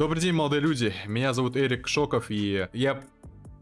Добрый день, молодые люди. Меня зовут Эрик Шоков, и я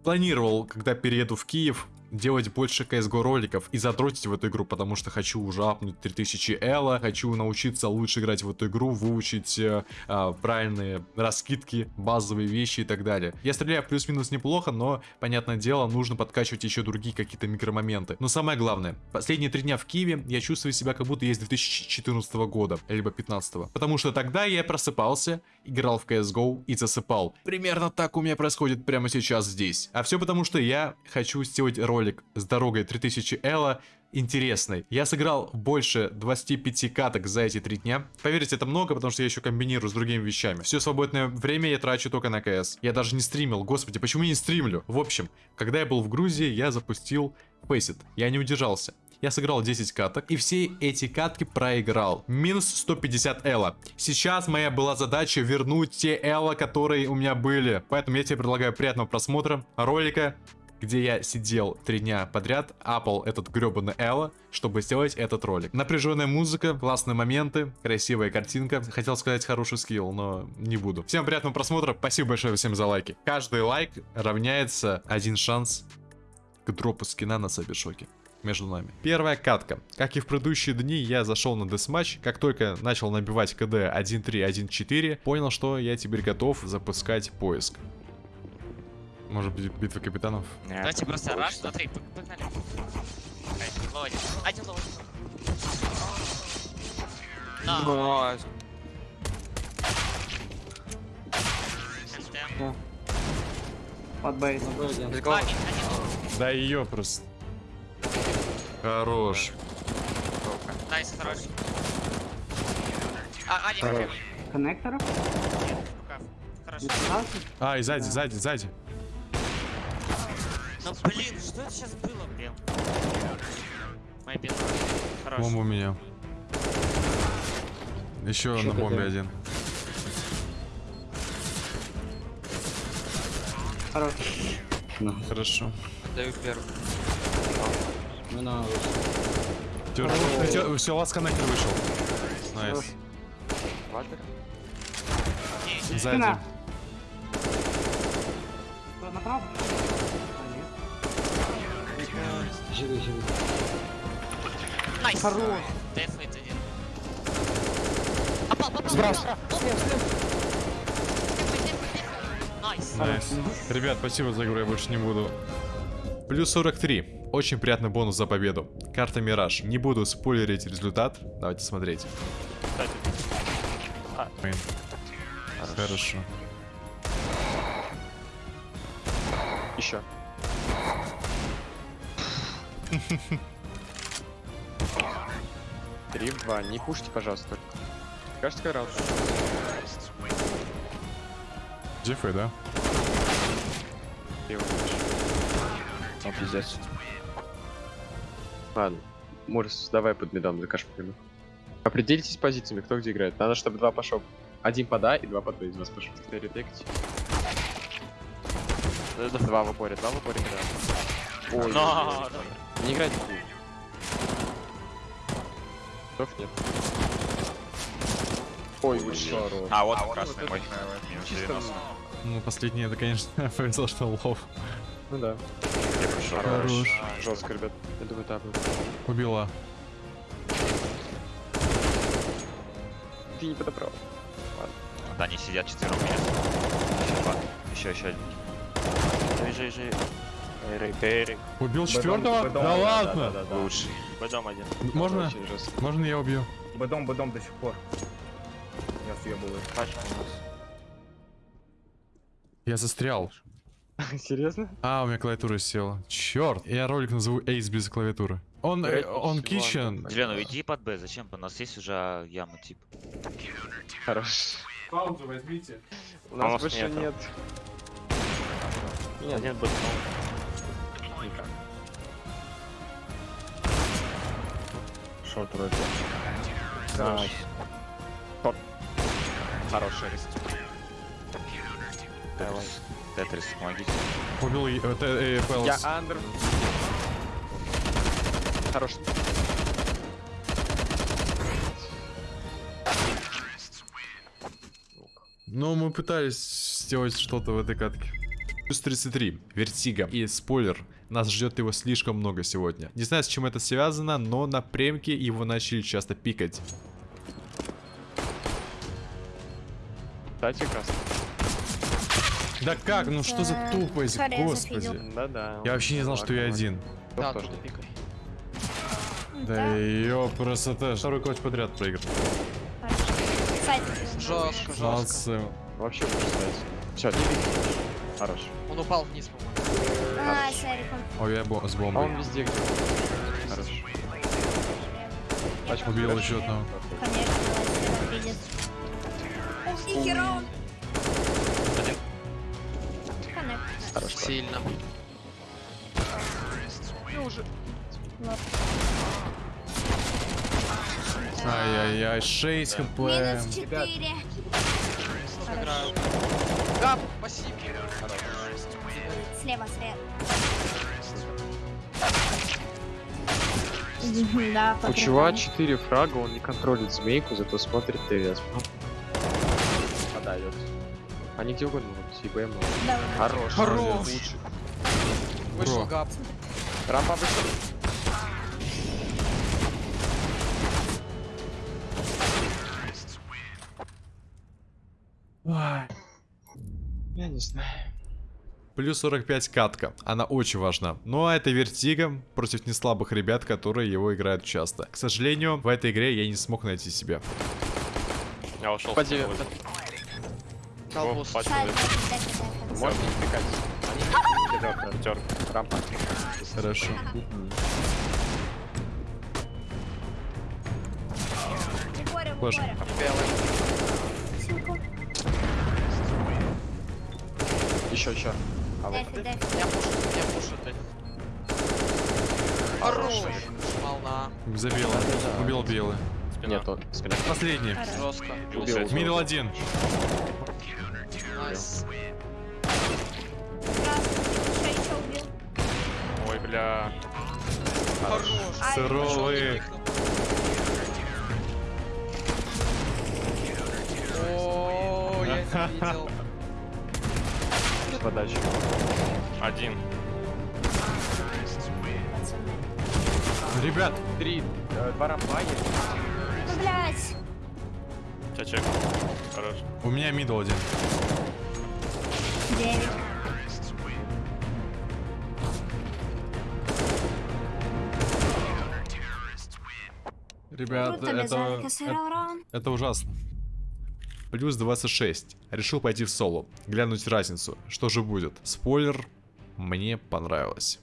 планировал, когда перееду в Киев, делать больше CSGO роликов и задротить в эту игру, потому что хочу уже апнуть 3000 Элла, хочу научиться лучше играть в эту игру, выучить э, э, правильные раскидки, базовые вещи и так далее. Я стреляю плюс-минус неплохо, но, понятное дело, нужно подкачивать еще другие какие-то микромоменты. Но самое главное, последние три дня в Киеве я чувствую себя как будто есть 2014 года, либо 15 потому что тогда я просыпался, играл в CSGO и засыпал. Примерно так у меня происходит прямо сейчас здесь. А все потому, что я хочу сделать ролик ролик с дорогой 3000 Элла интересный. Я сыграл больше 25 каток за эти три дня. Поверьте, это много, потому что я еще комбинирую с другими вещами. Все свободное время я трачу только на КС. Я даже не стримил. Господи, почему я не стримлю? В общем, когда я был в Грузии, я запустил Faceit. Я не удержался. Я сыграл 10 каток, и все эти катки проиграл. Минус 150 элла. Сейчас моя была задача вернуть те элла, которые у меня были. Поэтому я тебе предлагаю приятного просмотра ролика где я сидел три дня подряд, апал этот гребаный Элла, чтобы сделать этот ролик. Напряженная музыка, классные моменты, красивая картинка. Хотел сказать хороший скилл, но не буду. Всем приятного просмотра, спасибо большое всем за лайки. Каждый лайк равняется один шанс к дропу скина на Сабишоке между нами. Первая катка. Как и в предыдущие дни, я зашел на десматч. Как только начал набивать КД 1.3, 1.4, понял, что я теперь готов запускать поиск. Может быть, битва капитанов? Нет, Давайте просто rush, смотри, погнали. Ловодин. Один ловодин. На. Под bait. Да ее просто. Хорош. Nice, хорош. А, один. Коннекторов? Хорошо. А, и сзади, сзади, сзади. Ну блин, что это сейчас было, блин? Моя беда. Хорошо. Бомба у меня. Еще на бомбе один. Хорош. Ну. Хорошо. Даю первый. Ну на. Все, все, last connector вышел. Nice. Сзади. Направо? Живи, живи. Nice. Хорош. Дефает один. Попал, попал. Nice. Nice. Ребят, спасибо за игру, я больше не буду. Плюс 43. Очень приятный бонус за победу. Карта Мираж. Не буду спойлерить результат. Давайте смотреть. А. Хорошо. Еще. Три, два. Не пушите, пожалуйста. Кажется, раз. Дефы, да? О, пиздец. Ладно. Морис, давай под медом закажем прямо. Определитесь позициями, кто где играет. Надо, чтобы два пошел. Один под А и два под Б из вас пошел. Ретекать. Два в упоре, два в упоре, да. Ой. Не играйте в Готов нет. Ой, вышел. А, вот А, красный вот мой. Чисто... 90. Ну, последний это, конечно, повезло, что лов. Ну да. Я. Хорош. Жестко, ребят. Я думаю, так. Убила. Ты не подобрал. Да, они сидят четвером меня. Еще два. Еще, еще один. Жи, жи, жи. Эрик, Эрик. Убил четвертого? Да ладно! Лучший. Бэдом один. Можно? Можно я убью? Бедом, бедом до сих пор. Я съебываю. Пачка у нас. Я застрял. Серьезно? А, у меня клавиатура села. Черт. Я ролик назову Ace без клавиатуры. Он, э, он kitchen. Дилен, уйди под Б, зачем? У нас есть уже яма тип. Хорош. Паузу возьмите. У нас нас больше нет. нет. Нет, Один бэдом. Шорт вроде. Найс. Хороший риск. Давай. Тетрис, помогите. Убил э, э, Пэлс. Я андер. Хорош. Но мы пытались сделать что-то в этой катке. Плюс 33. Vertigo. И спойлер. Нас ждет его слишком много сегодня. Не знаю, с чем это связано, но на премке его начали часто пикать. Кстати, красный. Да как? Ну что за тупость, господи. Да-да. Я вообще не знал, что я один. Да, тоже. пикай. Да ё, красота. Второй clutch подряд проиграл. Сайт. Жестко, жестко. Молодцы. Вообще. Все, не. Хорош. Он упал вниз, по-моему. А, Ой, я бо- с А бомбой. он везде где Хорош. Пачку Убил еще одного. конечно, он видит. Ух, ни хера он. Коннект. Хорош. Сильно. Ай-яй-яй, 6 хп. Минус 4. Играю. Да, спасибо. Слева, слева. Да, У чува приколу. 4 фрага, он не контролит змейку, зато смотрит ТВС. Подает. Они где угодно могут, и БМ. Хорош. Хорош. Вышел Бро. гап. Рампа вышел. Я не знаю. Плюс 45 катка. Она очень важна. Ну а это вертига против неслабых ребят, которые его играют часто. К сожалению, в этой игре я не смог найти себя. Я ушел. Поди- Колбус. Можно пикать? Рампа. Хорошо. Силку. Еще, еще. А вот. Дефи, дефи. Я пушу, я пушу ты. Хорош. Волна. Забил. Убил белый. Спина. Нет, он. Спина. Последний. Жестко. Убил. Мидл один. Nice. Ой, бля. Хорош. Ай, Суровый. О, я видел. Подача. Один. Ребят, Три. э, Два рампа есть. Ну, блядь. Чачек. Хорош. у меня мидл один. Девять. Ребят, это, раунд. это ужасно. Плюс 26. Решил пойти в соло. Глянуть разницу. Что же будет? Спойлер. Мне понравилось.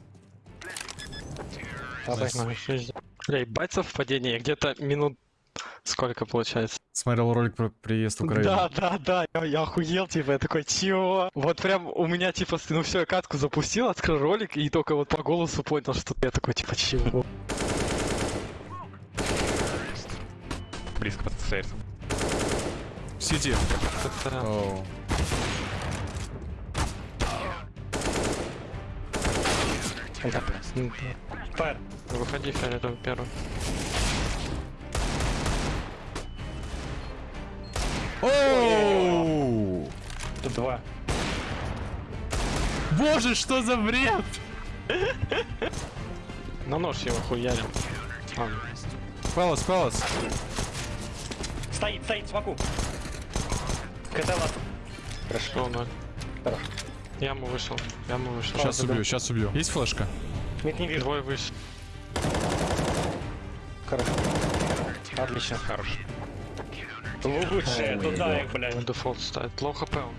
Бля, ебать совпадение, где-то минут сколько получается? Смотрел ролик про приезд в Украину. Да, да, да, я, я охуел, типа, я такой, чего? Вот прям у меня, типа, ну все, я катку запустил, открыл ролик, и только вот по голосу понял, что я такой, типа, чего? Близко под стейрсом. Это- Оу. Да. Выходи, фиолетовый первый. Оу! Два. Боже, что за бред! На нож его хуярил. Ладно. Палас, палас. Стоит, стоит, смоку. КТ Хорошо, ноль. Яму вышел, яму вышел. Сейчас убью, сейчас убью. Есть флешка? Нет, не вижу. Двое выше. Хорошо. Отлично. Хорош. Лучше, туда их, блядь. Дефолт ставит. Лоу хп он.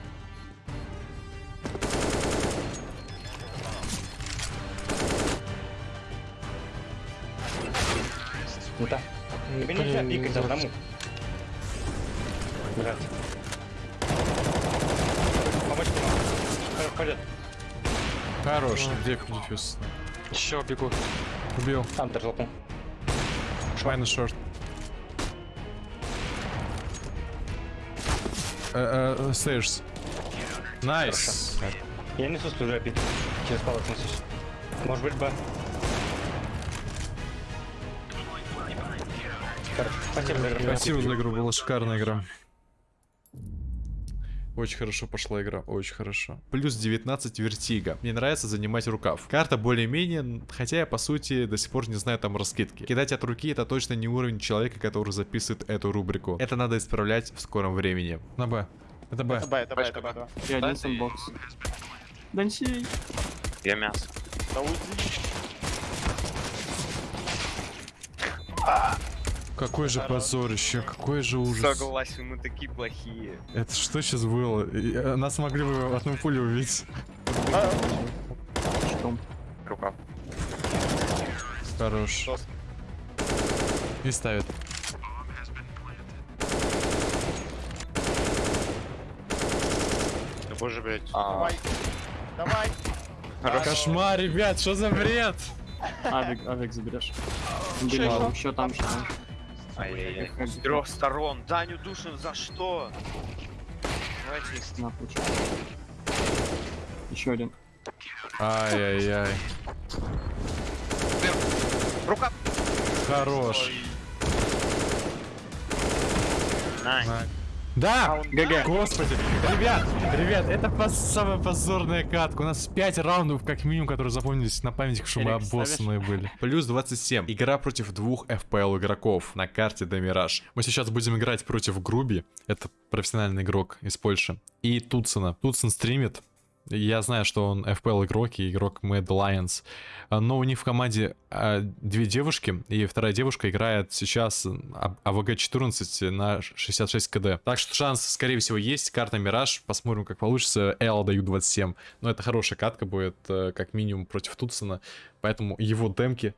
Ну да. Тебе нельзя пикать одному. Блядь. Хорош, где дефьюз? Еще бегут. Убил. Там ты толкнул. Майнус шорт. Э, э, Стейрс. Найс. Я несу пить. Через палок несусь. Может быть, Б. Спасибо за игру. Спасибо за игру, была шикарная игра. Очень хорошо пошла игра, очень хорошо. Плюс 19 вертига. Мне нравится занимать рукав. Карта более-менее, хотя я по сути до сих пор не знаю там раскидки. Кидать от руки это точно не уровень человека, который записывает эту рубрику. Это надо исправлять в скором времени. На Б. Это Б. Б, это Б, это Б. И один сэндбокс. Дансей. Я мясо. Какой же позорище, какой же ужас. Согласен, мы такие плохие. Это что сейчас было? Э, Нас могли бы одну пулю убить. Что? Рука. Хорош. И ставит. Да боже, блядь. А, Давай. Кошмар, ребят, что за бред? Авик, авик заберешь. Еще там, еще там. Ай-яй-яй. С трех сторон. Даню Душин за что? Давайте. На. Еще один. Ай-яй-яй. Рука. Хорош. Nice. Да! GG. Господи! Ребят, ребят, это пос- самая позорная катка. У нас 5 раундов, как минимум, которые запомнились на память, что мы обоссанные были. Плюс 27. Игра против двух FPL игроков на карте de_mirage. Мы сейчас будем играть против Груби. Это профессиональный игрок из Польши. И Туцена. Туцен стримит. Я знаю, что он FPL игрок и игрок Mad Lions. А, Но у них в команде а, две девушки, и вторая девушка играет сейчас А- АВГ-14 на 66 КД. Так что шанс, скорее всего, есть. Карта Мираж. Посмотрим, как получится. Л даю 27. Но это хорошая катка будет, э, как минимум, против Тутсона. Поэтому его демки,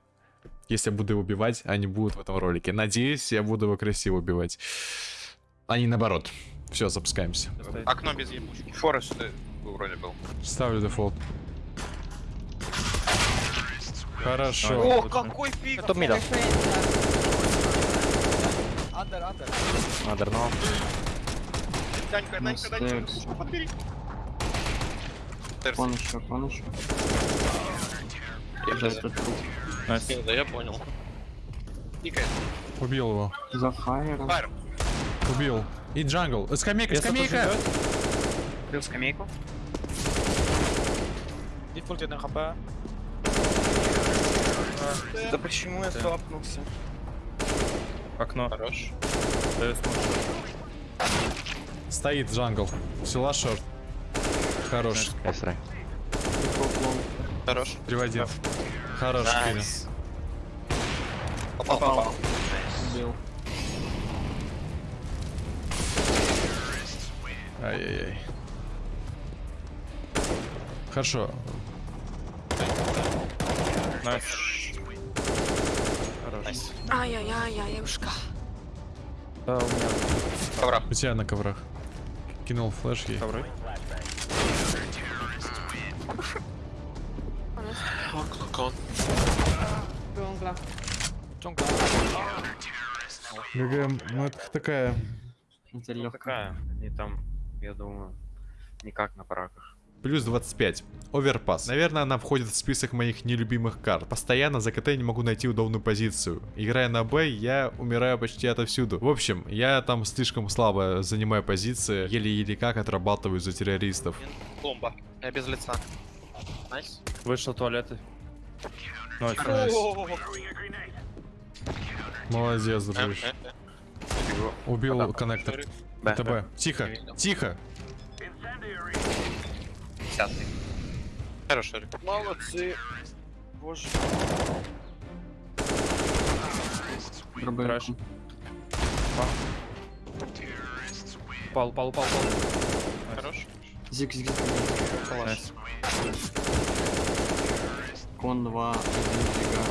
если я буду его убивать, они будут в этом ролике. Надеюсь, я буду его красиво убивать. А наоборот. Все, запускаемся. Окно без ебучки. Форест вроде был. Ставлю дефолт. Хорошо. О, какой пик! Топ мидл. Андер, андер. Надо, но. Данька, Данька, Данька. Подбери. Кон еще, кон еще. За этот труп. Да, я понял. Никает. Убил его. За. Fire. Убил. И jungle. Э, Скамейка, скамейка! Бил скамейку. Дефолт 1 хп. Да почему я слапнулся? Окно. Хорош. Стоит jungle. Села short. Хорош. Хорош. Приводи. Хорош. Попал, попал. Убил. Ай-яй-яй. Хорошо. Nice. Nice. Ай-яй-яй-яюшка. Да, у меня Ковра. У тебя на коврах. Кинул flash ей. ковры. GG, ну это такая... Это легко. Такая. И там, я думаю, никак на параках. Плюс 25. Overpass. Наверное, она входит в список моих нелюбимых карт. Постоянно за КТ не могу найти удобную позицию. Играя на Б, я умираю почти отовсюду. В общем, я там слишком слабо занимаю позиции. Еле-еле как отрабатываю за террористов. Бомба. Я без лица. Nice. Вышел туалеты. Nice, nice. Молодец, дружище. Убил коннектор. Б. ТБ. Тихо, тихо. Десятый. Хорош, Эрик. Молодцы. Боже. Дробовик. Трэш. Упал, упал, упал, упал. Хорош. Зиг, зиг, зиг. Найс. Кон 2, один зига.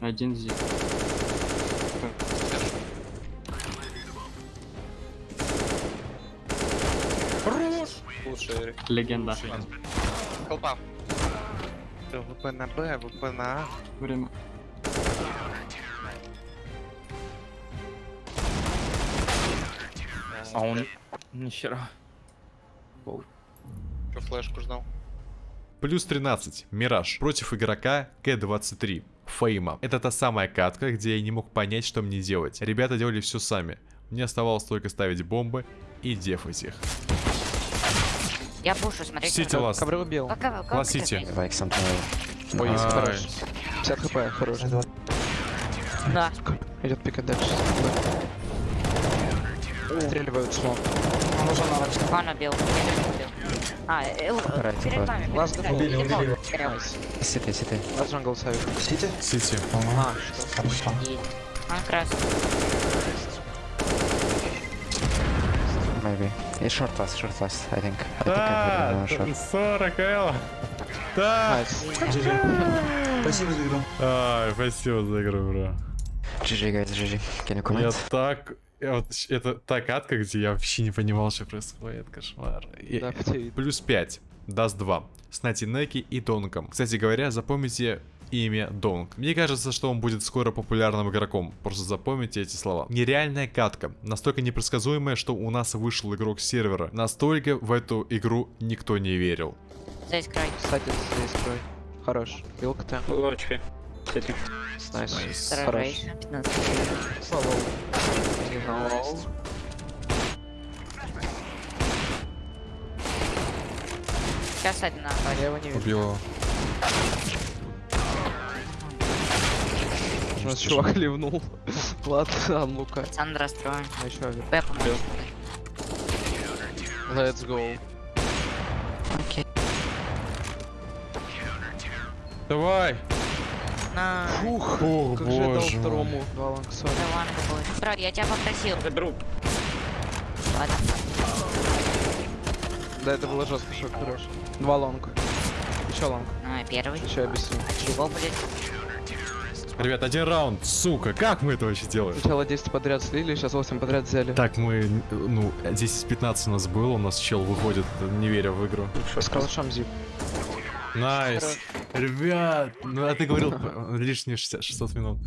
Один зиг. Лучше, Эрик. Легенда. Колпа. ВП на Б, ВП на А. Время. А он... Нихера. Что флешку ждал? Плюс 13. Мираж. Против игрока K23 Фейма. Это та самая катка, где я не мог понять, что мне делать. Ребята делали все сами. Мне оставалось только ставить бомбы и дефать их. Я пушу, смотрите. CT last. Ковры убил. Last CT. Ой, хорош. 50 хп, хорош. Да. Идет пикать дальше. Стреливают смог. Он убил. Я не убил. А, э, э, перед вами. Ласт убили, убили. Сити, сити. Ласт джангл сайт. Сити? Сити. А, что? Он красный. It's short last, short last, I think. I Да, think I'm 40 Л. Да. Спасибо за игру. Ай, спасибо за игру, бро. GG, guys, GG. Can you Я comment? так... я вот это та катка, где я вообще не понимал, что происходит. Кошмар. И- Да. Плюс 5. Dust 2. С Натинеки и Донком. Кстати говоря, запомните имя Донк. Мне кажется, что он будет скоро популярным игроком. Просто запомните эти слова. Нереальная катка. Настолько непредсказуемая, что у нас вышел игрок с сервера. Настолько в эту игру никто не верил. Здесь край. Кстати, здесь крой. Хорош. Вилка ты. Лодочки. Сети. Найс. Хорош. рейс. 15. Не знал. Сейчас один на Я его не вижу. Убил его. У нас чувак ливнул. Ладно, а ну-ка. Сандра строим. А еще. Б поможет. Let's go. Окей. Давай! На. Ух, Ох, как же я дал боже второму. Два лангсона. Давай, какой. Бро, я тебя попросил. Заберу. Ладно. Да, это было жестко, шок хорош. Два лонга. Еще long. Ну, первый. Еще объясню. Чего будет? Ребят, один раунд, сука, как мы это вообще делаем? Сначала 10 подряд слили, сейчас 8 подряд взяли. Так, мы, ну, 10-15 у нас было, у нас чел выходит, не веря в игру. С калашом зип. Nice. Ребят, ну а ты говорил лишние 60, 600 минут.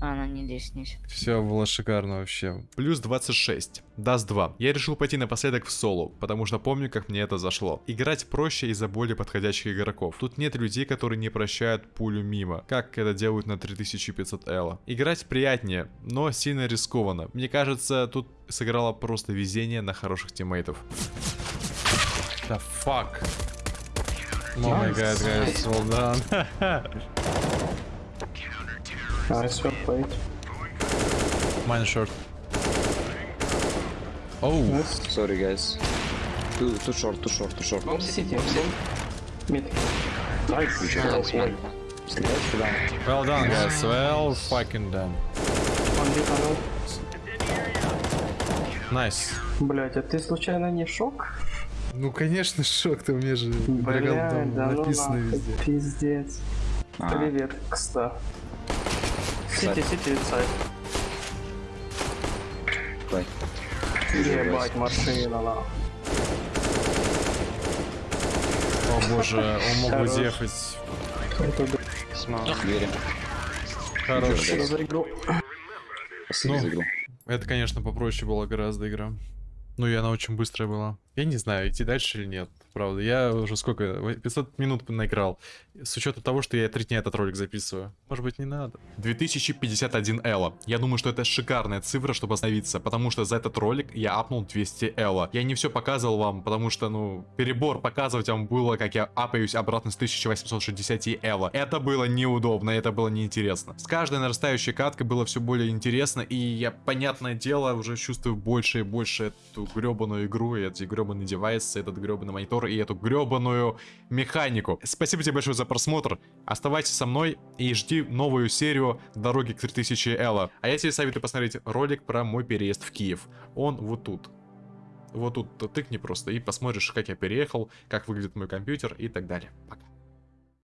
А, ну не лишний. Все было шикарно вообще. Плюс 26. Dust 2. Я решил пойти напоследок в соло, потому что помню, как мне это зашло. Играть проще из-за более подходящих игроков. Тут нет людей, которые не прощают пулю мимо, как это делают на 3500 ELO. Играть приятнее, но сильно рискованно. Мне кажется, тут сыграло просто везение на хороших тиммейтов. Да fuck. О май гад, guys, well done. Nice shot played. Mine short. Oh, Nice. Sorry, guys. Too, too short, too short, too short. Bomb city. Bomb. Mid. Nice. Nice. One. well done, guys. Well fucking done. Nice. Блять, а ты случайно не шок? Ну, конечно, шок, ты мне же Блять, да ну нахуй, пиздец. А. Привет, кста. Сити, сити, инсайд. Бай. Ебать, машина, нахуй. О боже, он мог бы дефать. Верим. Хорош. За игру? Ну. Это, конечно, попроще была гораздо игра. Ну и она очень быстрая была. Я не знаю, идти дальше или нет. Правда, я уже сколько? 500 минут наиграл. С учетом того, что я три дня этот ролик записываю. Может быть, не надо. 2051 Элла. Я думаю, что это шикарная цифра, чтобы остановиться. Потому что за этот ролик я апнул 200 Элла. Я не все показывал вам, потому что, ну, перебор показывать вам было, как я апаюсь обратно с 1860 Элла. Это было неудобно, это было неинтересно. С каждой нарастающей каткой было все более интересно. И я, понятное дело, уже чувствую больше и больше эту гребаную игру, и эти гребаные девайсы, этот гребаный монитор и эту гребаную механику. Спасибо тебе большое за просмотр. Оставайся со мной и жди новую серию Дороги к 3000 Элла. А я тебе советую посмотреть ролик про мой переезд в Киев. Он вот тут. Вот тут тыкни просто и посмотришь, как я переехал, как выглядит мой компьютер и так далее. Пока.